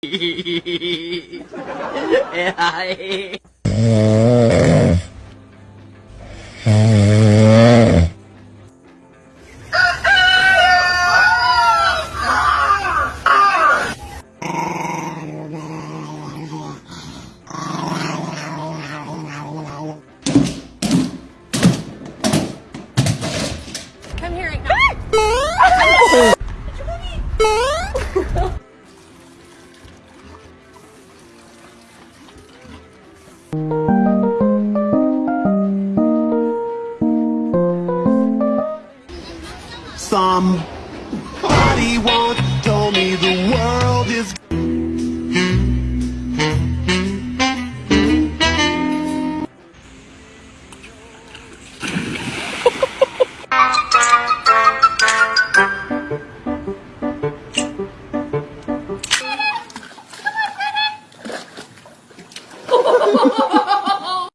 嘿嘿嘿嘿嘿，哎嗨。Somebody once told me